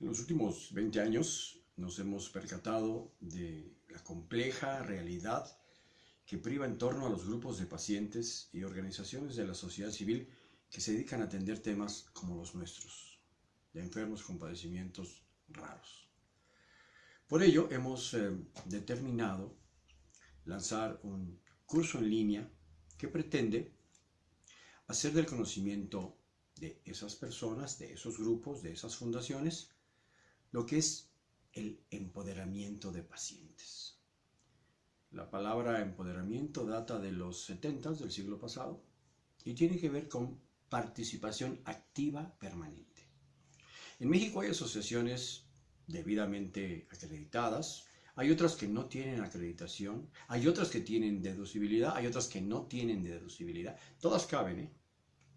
En los últimos 20 años nos hemos percatado de la compleja realidad que priva en torno a los grupos de pacientes y organizaciones de la sociedad civil que se dedican a atender temas como los nuestros, de enfermos con padecimientos raros. Por ello hemos eh, determinado lanzar un curso en línea que pretende hacer del conocimiento de esas personas, de esos grupos, de esas fundaciones, lo que es el empoderamiento de pacientes. La palabra empoderamiento data de los 70 del siglo pasado y tiene que ver con participación activa permanente. En México hay asociaciones debidamente acreditadas, hay otras que no tienen acreditación, hay otras que tienen deducibilidad, hay otras que no tienen deducibilidad. Todas caben, ¿eh?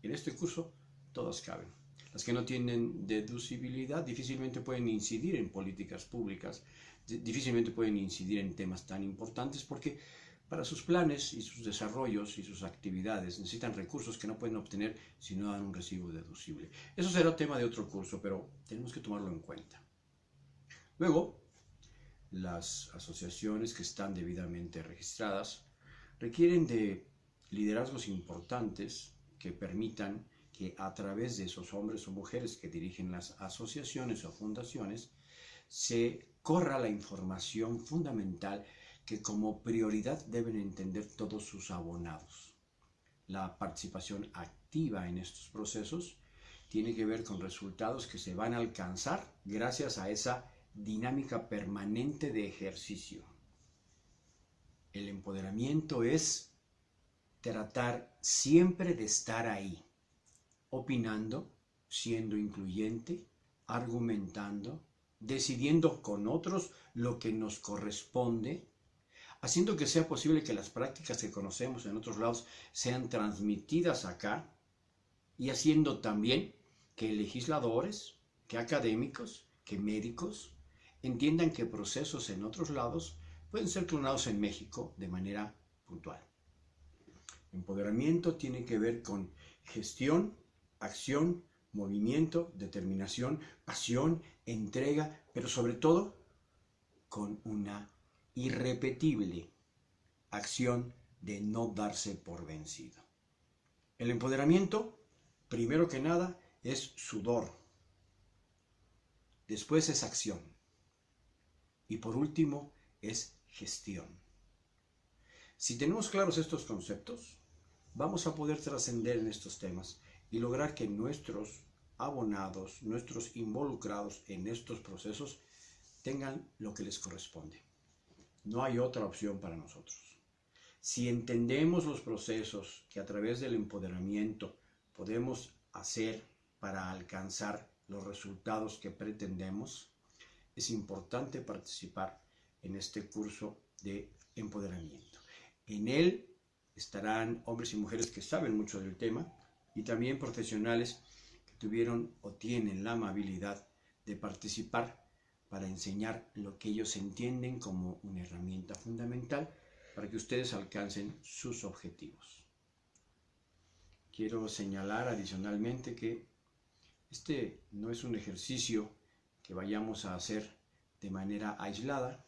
En este curso, todas caben. Las que no tienen deducibilidad difícilmente pueden incidir en políticas públicas, difícilmente pueden incidir en temas tan importantes porque para sus planes y sus desarrollos y sus actividades necesitan recursos que no pueden obtener si no dan un recibo deducible. Eso será tema de otro curso, pero tenemos que tomarlo en cuenta. Luego, las asociaciones que están debidamente registradas requieren de liderazgos importantes que permitan que a través de esos hombres o mujeres que dirigen las asociaciones o fundaciones se corra la información fundamental que como prioridad deben entender todos sus abonados. La participación activa en estos procesos tiene que ver con resultados que se van a alcanzar gracias a esa dinámica permanente de ejercicio. El empoderamiento es tratar siempre de estar ahí, opinando, siendo incluyente, argumentando, decidiendo con otros lo que nos corresponde, haciendo que sea posible que las prácticas que conocemos en otros lados sean transmitidas acá y haciendo también que legisladores, que académicos, que médicos entiendan que procesos en otros lados pueden ser clonados en México de manera puntual. Empoderamiento tiene que ver con gestión, acción, movimiento, determinación, pasión, entrega, pero sobre todo con una irrepetible acción de no darse por vencido. El empoderamiento, primero que nada, es sudor. Después es acción. Y por último, es gestión. Si tenemos claros estos conceptos, vamos a poder trascender en estos temas y lograr que nuestros abonados, nuestros involucrados en estos procesos, tengan lo que les corresponde. No hay otra opción para nosotros. Si entendemos los procesos que a través del empoderamiento podemos hacer para alcanzar los resultados que pretendemos, es importante participar en este curso de empoderamiento. En él estarán hombres y mujeres que saben mucho del tema y también profesionales que tuvieron o tienen la amabilidad de participar para enseñar lo que ellos entienden como una herramienta fundamental para que ustedes alcancen sus objetivos. Quiero señalar adicionalmente que este no es un ejercicio que vayamos a hacer de manera aislada.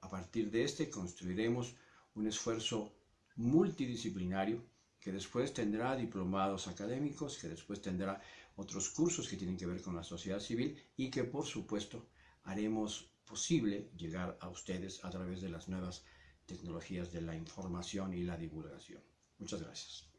A partir de este construiremos un esfuerzo multidisciplinario que después tendrá diplomados académicos, que después tendrá otros cursos que tienen que ver con la sociedad civil y que por supuesto haremos posible llegar a ustedes a través de las nuevas tecnologías de la información y la divulgación. Muchas gracias.